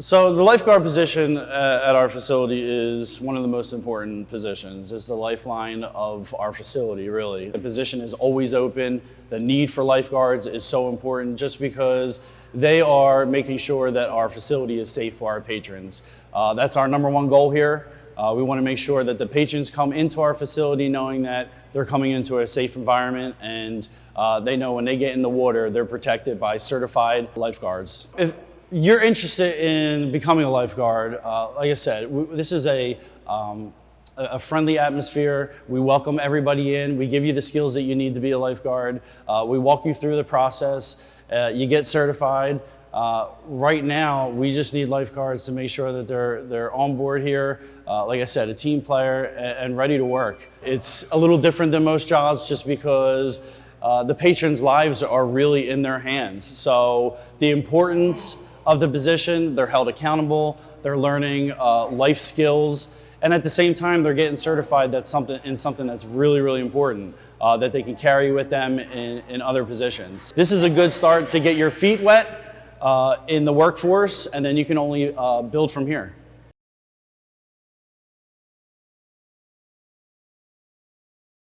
So the lifeguard position uh, at our facility is one of the most important positions. It's the lifeline of our facility, really. The position is always open. The need for lifeguards is so important just because they are making sure that our facility is safe for our patrons. Uh, that's our number one goal here. Uh, we want to make sure that the patrons come into our facility knowing that they're coming into a safe environment and uh, they know when they get in the water, they're protected by certified lifeguards. If, you're interested in becoming a lifeguard, uh, like I said, this is a, um, a friendly atmosphere. We welcome everybody in. We give you the skills that you need to be a lifeguard. Uh, we walk you through the process. Uh, you get certified. Uh, right now, we just need lifeguards to make sure that they're, they're on board here. Uh, like I said, a team player and, ready to work. It's a little different than most jobs just because uh, the patrons' lives are really in their hands. So the importance of the position. They're held accountable. They're learning uh, life skills. And at the same time, they're getting certified that's something, in something that's really, really important uh, that they can carry with them in, in, other positions. This is a good start to get your feet wet uh, in the workforce, and then you can only uh, build from here.